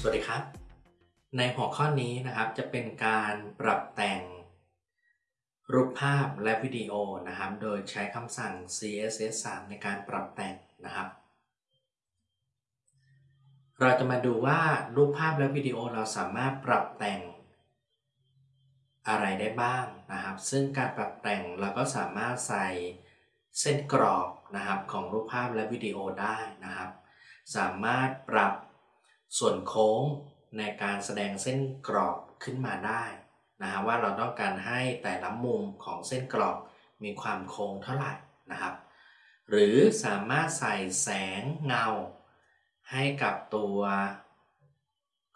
สวัสดีครับ ในหัวข้อนี้นะครับจะเป็นการปรับแต่งรูปภาพและวิดีโอนะครับ โดยใช้คำสั่ง CSS 3ในการปรับแต่งนะครับ เราจะมาดูว่ารูปภาพและวิดีโอเราสามารถปรับแต่งอะไรได้บ้างนะครับ ซึ่งการปรับแต่งเราก็สามารถใส่เส้นกรอบนะครับของรูปภาพและวิดีโอได้นะครับ สามารถปรับ ส่วนโค้งในการแสดงเส้นกรอบขึ้นมาได้นะฮะว่าเราต้องการให้แต่ละมุมของเส้นกรอบมีความโค้งเท่าไหร่นะครับ หรือสามารถใส่แสงเงา ให้กับตัว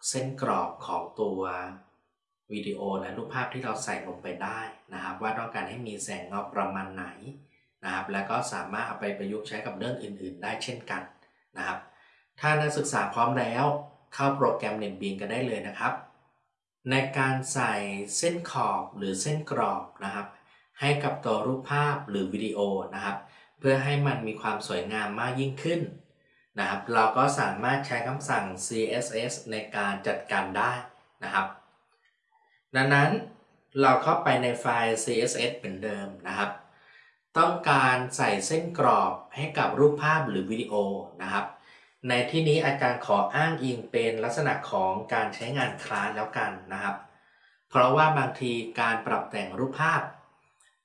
เส้นกรอบของตัววิดีโอและรูปภาพที่เราใส่ลงไปได้นะครับ ว่าต้องการให้มีแสงเงาประมาณไหนนะครับ แล้วก็สามารถเอาไปประยุกต์ใช้กับเรื่องอื่น ๆ ได้เช่นกันนะครับ ถ้านักศึกษาพร้อมแล้ว เข้าโปรแกรม NetBeans กันได้เลยนะครับ ในการใส่เส้นขอบหรือเส้นกรอบนะครับ ให้กับตัวรูปภาพหรือวิดีโอนะครับ เพื่อให้มันมีความสวยงามมากยิ่งขึ้นนะครับ เราก็สามารถใช้คำสั่ง CSS ในการจัดการได้นะครับ ดังนั้นเราเข้าไปในไฟล์ CSS เหมือนเดิมนะครับ ต้องการใส่เส้นกรอบให้กับรูปภาพหรือวิดีโอนะครับ ในที่นี้อาจารย์ขออ้างอิงเป็นลักษณะของการใช้งานคลาสแล้วกันนะครับ เพราะว่าบางทีการปรับแต่งรูปภาพ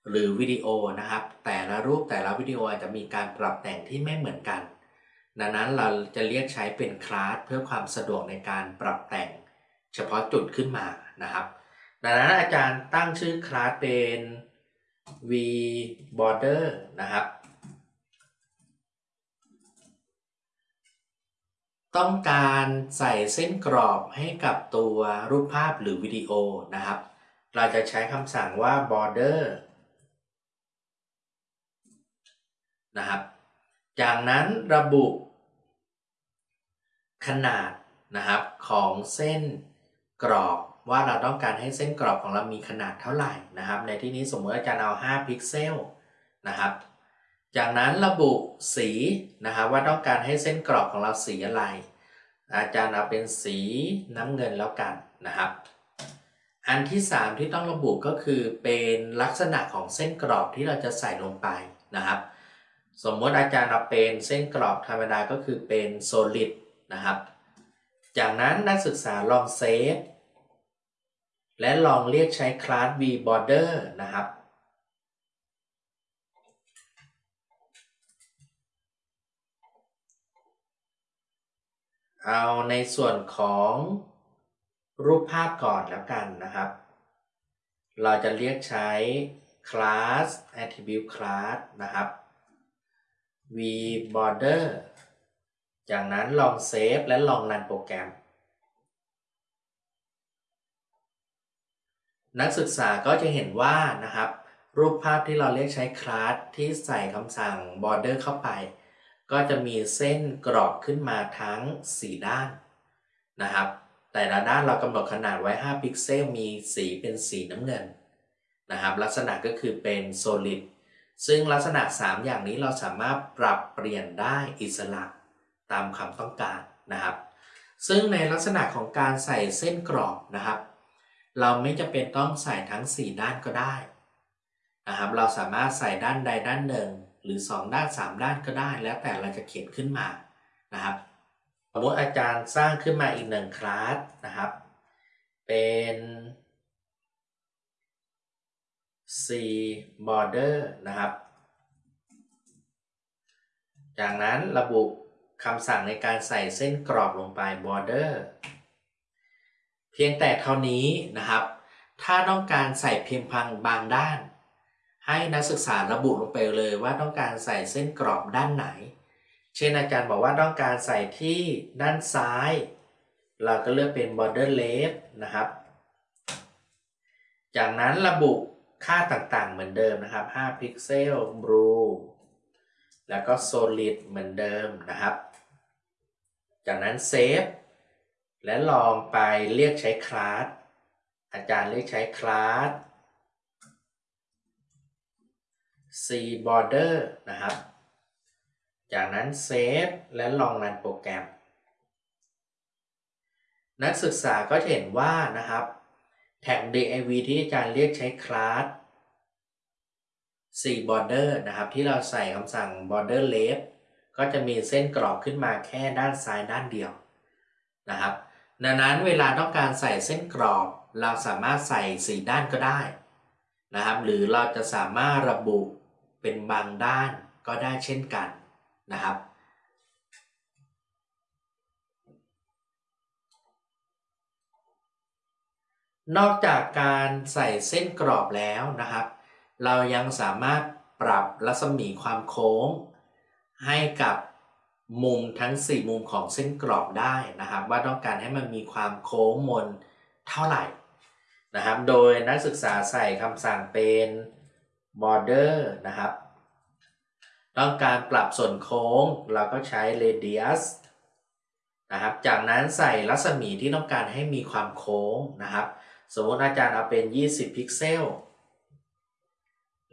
หรือวิดีโอนะครับ แต่ละรูปแต่ละวิดีโออาจจะมีการปรับแต่งที่ไม่เหมือนกัน ดังนั้นเราจะเรียกใช้เป็นคลาสเพื่อความสะดวกในการปรับแต่ง เฉพาะจุดขึ้นมานะครับ ดังนั้นอาจารย์ตั้งชื่อคลาสเป็น v border นะครับ ต้องการใส่เส้นกรอบให้กับตัวรูปภาพหรือวิดีโอนะครับ เราจะใช้คำสั่งว่า border นะครับ จากนั้นระบุขนาดนะครับของเส้นกรอบว่าเราต้องการให้เส้นกรอบของเรามีขนาดเท่าไหร่นะครับ ในที่นี้สมมติอาจารย์เอา 5 พิกเซลนะครับ จากนั้นระบุสีนะครับว่าต้องการให้เส้นกรอบของเราสีอะไร อาจารย์เอาเป็นสีน้ำเงินแล้วกันนะครับ อันที่ 3 ที่ต้องระบุก็คือเป็นลักษณะของเส้นกรอบที่เราจะใส่ลงไปนะครับ สมมติอาจารย์เอาเป็นเส้นกรอบธรรมดาก็คือเป็น solid นะครับ จากนั้นนักศึกษาลองเซฟและลองเรียกใช้คลาส v border นะครับ เอาในส่วนของรูปภาพก่อนแล้วกันนะครับ เราจะเรียกใช้ class attribute class นะครับ v border จากนั้นลอง save และลอง run โปรแกรม นักศึกษาก็จะเห็นว่านะครับ รูปภาพที่เราเรียกใช้คลาสที่ใส่คำสั่ง border เข้าไป ก็จะมีเส้นกรอบขึ้นมาทั้ง 4 ด้านนะครับ แต่ละด้านเรากำหนดขนาดไว้ 5 พิกเซลมีสีเป็นสีน้ำเงินนะครับ ลักษณะก็คือเป็น solid ซึ่งลักษณะ 3 อย่างนี้เราสามารถปรับเปลี่ยนได้อิสระตามความต้องการนะครับ ซึ่งในลักษณะของการใส่เส้นกรอบนะครับ เราไม่จำเป็นต้องใส่ทั้ง 4 ด้านก็ได้นะครับ เราสามารถใส่ด้านใดด้านหนึ่ง หรือ 2 ด้าน 3 ด้านก็ได้ แล้วแต่เราจะเขียนขึ้นมานะครับสมมติอาจารย์สร้างขึ้นมาอีกหนึ่งคลาสนะครับ เป็น C border นะครับ จากนั้นระบุคำสั่งในการใส่เส้นกรอบลงไป border เพียงแต่เท่านี้นะครับ ถ้าต้องการใส่เพียงพังบางด้าน ให้นักศึกษาระบุลงไปเลยว่าต้องการใส่เส้นกรอบด้านไหน เช่นอาจารย์บอกว่าต้องการใส่ที่ด้านซ้าย เราก็เลือกเป็น border left นะครับ จากนั้นระบุค่าต่างๆเหมือนเดิมนะครับ 5 พิกเซล blue แล้วก็ solid เหมือนเดิมนะครับ จากนั้น save และลองไปเรียกใช้คลาสอาจารย์เรียกใช้คลาส C border นะครับ จากนั้นเซฟและลองรันโปรแกรม นักศึกษาก็จะเห็นว่านะครับ แท็ก div ที่อาจารย์เรียกใช้คลาส4 border นะครับ ที่เราใส่คำสั่ง border left ก็จะมีเส้นกรอบขึ้นมาแค่ด้านซ้ายด้านเดียวนะครับ ดังนั้นเวลาต้องการใส่เส้นกรอบ เราสามารถใส่สีด้านก็ได้นะครับ หรือเราจะสามารถระบุ เป็นบางด้านก็ได้เช่นกันนะครับ นอกจากการใส่เส้นกรอบแล้วนะครับ เรายังสามารถปรับรัศมีความโค้ง ให้กับมุมทั้ง 4 มุมของเส้นกรอบได้นะครับ ว่าต้องการให้มันมีความโค้งมนเท่าไหร่นะครับ โดยนักศึกษาใส่คำสั่งเป็น border นะครับ ต้องการปรับส่วนโค้งเราก็ใช้ radius นะครับ จากนั้นใส่รัศมีที่ต้องการให้มีความโค้งนะครับ สมมติอาจารย์เอาเป็น 20 พิกเซล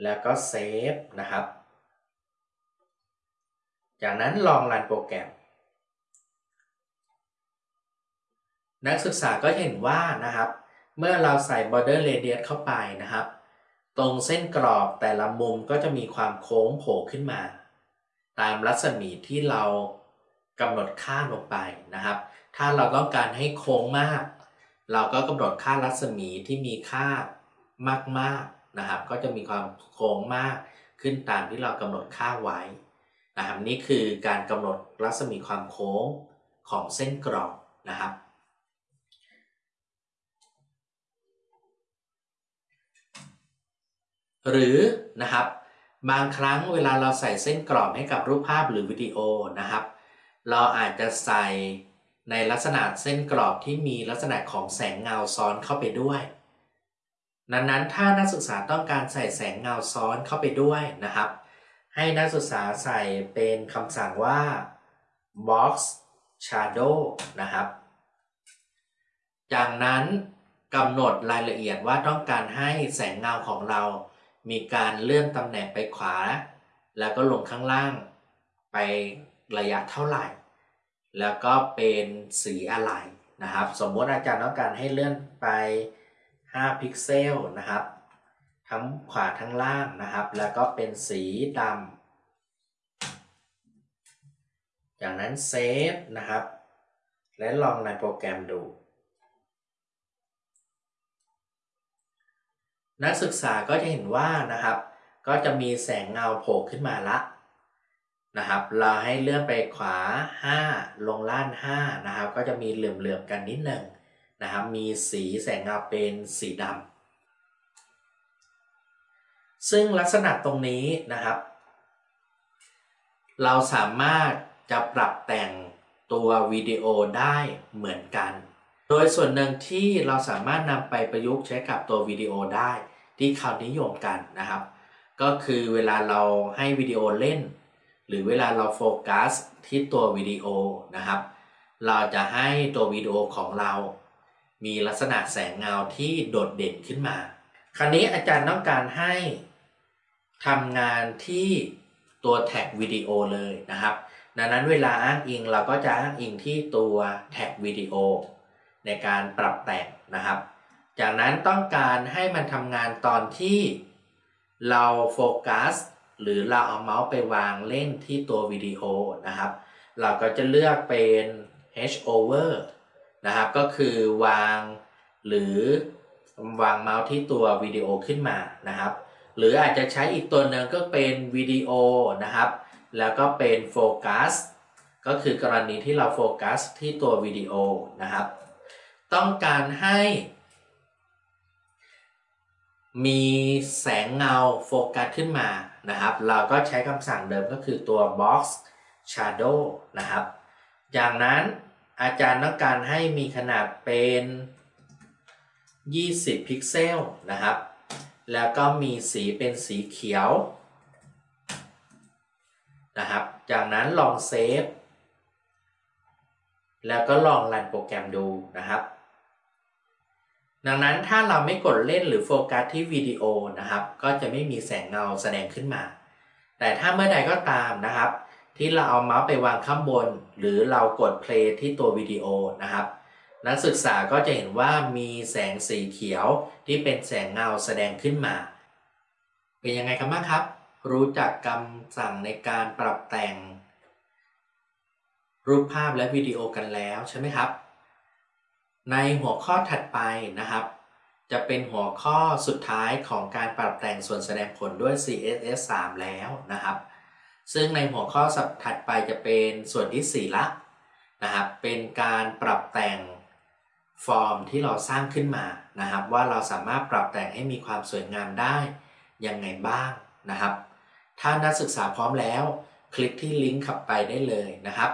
แล้วก็เซฟนะครับ จากนั้นลองรันโปรแกรม นักศึกษาก็เห็นว่านะครับ เมื่อเราใส่ border radius เข้าไปนะครับ ตรงเส้นกรอบแต่ละมุมก็จะมีความโค้งโผล่ขึ้นมา ตามรัศมีที่เรากำหนดค่าลงไปนะครับ ถ้าเราต้องการให้โค้งมาก เราก็กำหนดค่ารัศมีที่มีค่ามากๆนะครับ ก็จะมีความโค้งมากขึ้นตามที่เรากำหนดค่าไว้นะครับนี่คือการกำหนดรัศมีความโค้งของเส้นกรอบนะครับ หรือนะครับบางครั้งเวลาเราใส่เส้นกรอบให้กับรูปภาพหรือวิดีโอนะครับ เราอาจจะใส่ในลักษณะเส้นกรอบที่มีลักษณะของแสงเงาซ้อนเข้าไปด้วยนั้นนั้นถ้านักศึกษาต้องการใส่แสงเงาซ้อนเข้าไปด้วยนะครับ ให้นักศึกษาใส่เป็นคำสั่งว่า box shadow นะครับ จากนั้นกำหนดรายละเอียดว่าต้องการให้แสงเงาของเรา มีการเลื่อนตำแหน่งไปขวา แล้วก็ลงข้างล่างไประยะเท่าไหร่ แล้วก็เป็นสีอะไรนะครับ สมมติอาจารย์ต้องการให้เลื่อนไป 5 พิกเซลนะครับ ทั้งขวาทั้งล่างนะครับ แล้วก็เป็นสีดำจากนั้นเซฟนะครับ และลองในโปรแกรมดู นักศึกษาก็จะเห็นว่านะครับ ก็จะมีแสงเงาโผล่ขึ้นมาละนะครับ เราให้เลื่อนไปขวา 5 ลงล่าน5นะครับ ก็จะมีเหลื่อมๆกันนิดหนึ่งนะครับ มีสีแสงเงาเป็นสีดำซึ่งลักษณะตรงนี้นะครับ เราสามารถจะปรับแต่งตัววิดีโอได้เหมือนกัน โดยส่วนหนึ่งที่เราสามารถนำไปประยุกต์ใช้กับตัววิดีโอได้ที่เขานิยมกันนะครับ ก็คือเวลาเราให้วิดีโอเล่น หรือเวลาเราโฟกัสที่ตัววิดีโอนะครับ เราจะให้ตัววิดีโอของเรา มีลักษณะแสงเงาที่โดดเด่นขึ้นมา คราวนี้อาจารย์ต้องการให้ทำงานที่ตัวแท็กวิดีโอเลยนะครับ ดังนั้นเวลาอ้างอิงเราก็จะอ้างอิงที่ตัวแท็กวิดีโอ ในการปรับแต่งนะครับ จากนั้นต้องการให้มันทำงานตอนที่เราโฟกัสหรือเราเอาเมาส์ไปวางเล่นที่ตัววิดีโอนะครับ เราก็จะเลือกเป็น hover นะครับ ก็คือวางหรือวางเมาส์ที่ตัววิดีโอขึ้นมานะครับ หรืออาจจะใช้อีกตัวหนึ่งก็เป็นวิดีโอนะครับ แล้วก็เป็นโฟกัสก็คือกรณีที่เราโฟกัสที่ตัววิดีโอนะครับ ต้องการให้มีแสงเงาโฟกัสขึ้นมานะครับ เราก็ใช้คำสั่งเดิมก็คือตัว box shadow นะครับจากนั้นอาจารย์ต้องการให้มีขนาดเป็น 20 พิกเซลนะครับ แล้วก็มีสีเป็นสีเขียวนะครับ จากนั้นลอง save แล้วก็ลอง run โปรแกรมดูนะครับ ดังนั้นถ้าเราไม่กดเล่นหรือโฟกัสที่วิดีโอนะครับ ก็จะไม่มีแสงเงาแสดงขึ้นมา แต่ถ้าเมื่อใดก็ตามนะครับ ที่เราเอาเมาส์ไปวางข้างบน หรือเรากด play ที่ตัววิดีโอนะครับ นักศึกษาก็จะเห็นว่ามีแสงสีเขียวที่เป็นแสงเงาแสดงขึ้นมา เป็นยังไงกันบ้างครับ รู้จักคำสั่งในการปรับแต่ง รูปภาพและวิดีโอกันแล้วใช่ไหมครับ ในหัวข้อถัดไปนะครับ จะเป็นหัวข้อสุดท้ายของการปรับแต่งส่วนแสดงผลด้วย CSS 3 แล้วนะครับ ซึ่งในหัวข้อสับถัดไปจะเป็นส่วนที่ 4 ละนะครับ เป็นการปรับแต่งฟอร์มที่เราสร้างขึ้นมานะครับ ว่าเราสามารถปรับแต่งให้มีความสวยงามได้ยังไงบ้างนะครับ ถ้านักศึกษาพร้อมแล้ว คลิกที่ลิงก์ขับไปได้เลยนะครับ